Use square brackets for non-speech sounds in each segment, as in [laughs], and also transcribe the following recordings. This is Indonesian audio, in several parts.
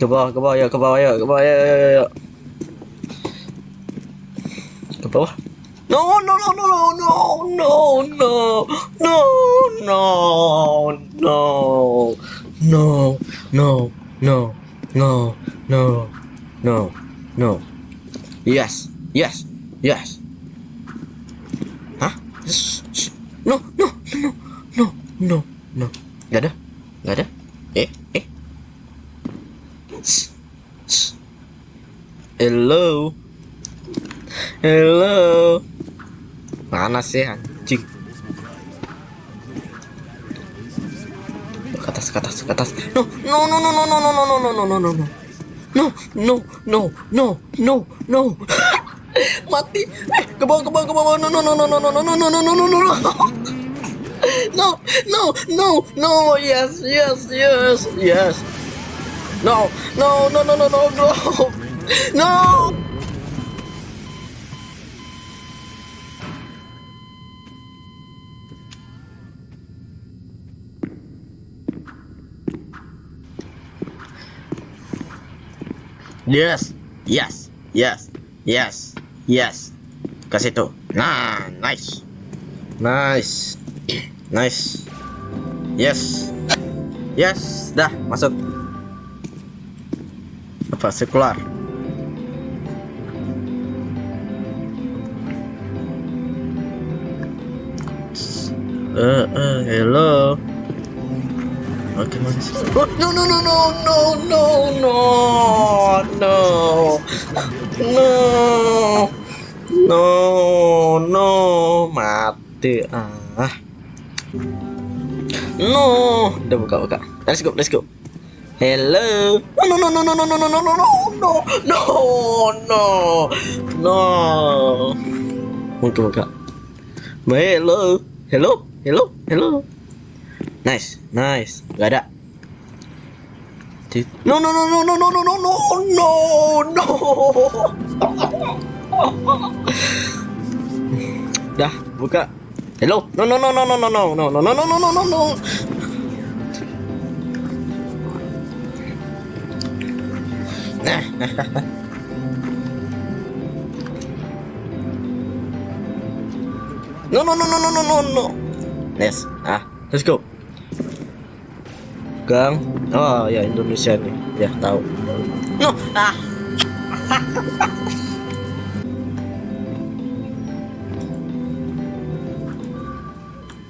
Ke bawah, ke bawah, ya, ke bawah, ya, ke bawah, ya, ya, ya, ya. Ke bawah. No, no, no, no, no, no, no, no, no, no, no, no, no, no, no, no, no. Yes, yes, yes. Hah? No, no, no, no, no, no. Gak ada, gak ada. Eh, eh. Hello. Hello. Mana sih anjing? Ke atas, ke atas, ke atas. No, no, no, no, no, no, no, no, no, no, no, no, no. No, no, no, no, no, no. Mati. Eh, ke bawah, ke bawah, ke bawah. No, no, no, no, no, no, no, no, no, no, no, no, no, no. No, no, no, no. Yes, yes, yes, yes. No, no, no, no, no, no, no. No. Yes, yes, yes, yes, yes. Ke situ. Nah, nice. Nice. Nice. Yes. Yes, dah masuk. Apa sekular? Eh, eh, hello. Mana sih? Oh, no, no, no, no, no, no, no, no, no, no, no, mati ah. No, udah buka buka. Let's go, let's go. Hello. No, no, no, no, no, no, no, no, no, no, no, no, no, no. Buka buka. Hello, hello, hello, hello. Nice, nice. Gak ada. No, no, no, no, no, no, no, no, no, no, no. Dah, buka. Hello. No, no, no, no, no, no, no, no, no, no, no, no, no, no, Nah, No, no, no, no, no, no, no, no. Yes. Ah, let's go. Gang. Oh ya Indonesia nih. Ya tahu. No. Ah. [laughs]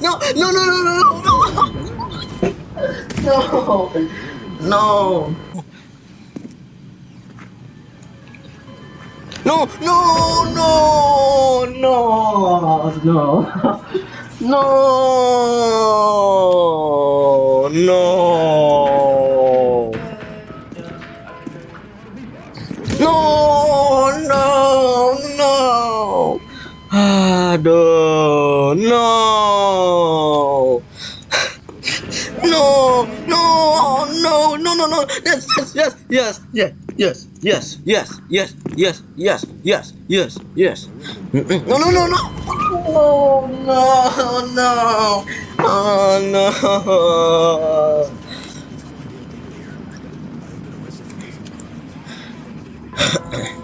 No, no, no, no, no, no. No. No, no, no, no, no. No. No. No, no. No, no, no, no, no, no. yes, yes, yes, yes, yes, yes, yes, yes, yes, yes, yes, yes, yes. No, no, no, no. Oh, no, no. Oh, no.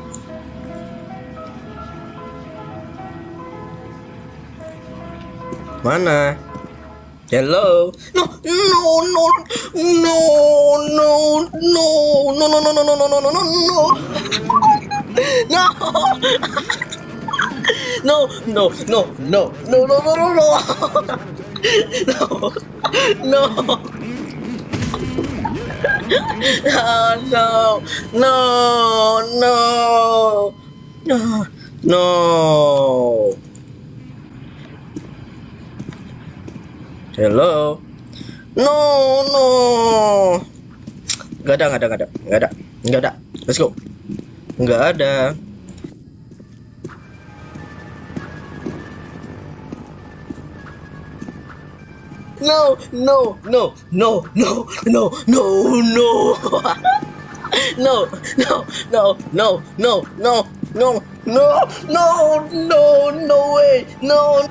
Mana? Hello? No, no, no, no, no, no, no, no, no, no, no, no, no, no, no, no. No. No, no, no, no, no, no, no, no, no. No. No. Oh, no, no, no, no, no. Hello. No, no. Gak ada, gak ada, gak ada, gak ada, gak ada. Let's go. Gak ada. No, no, no, no, no, no, no, no. No, no, no, no, no, no, no, no, no, no, no way, no.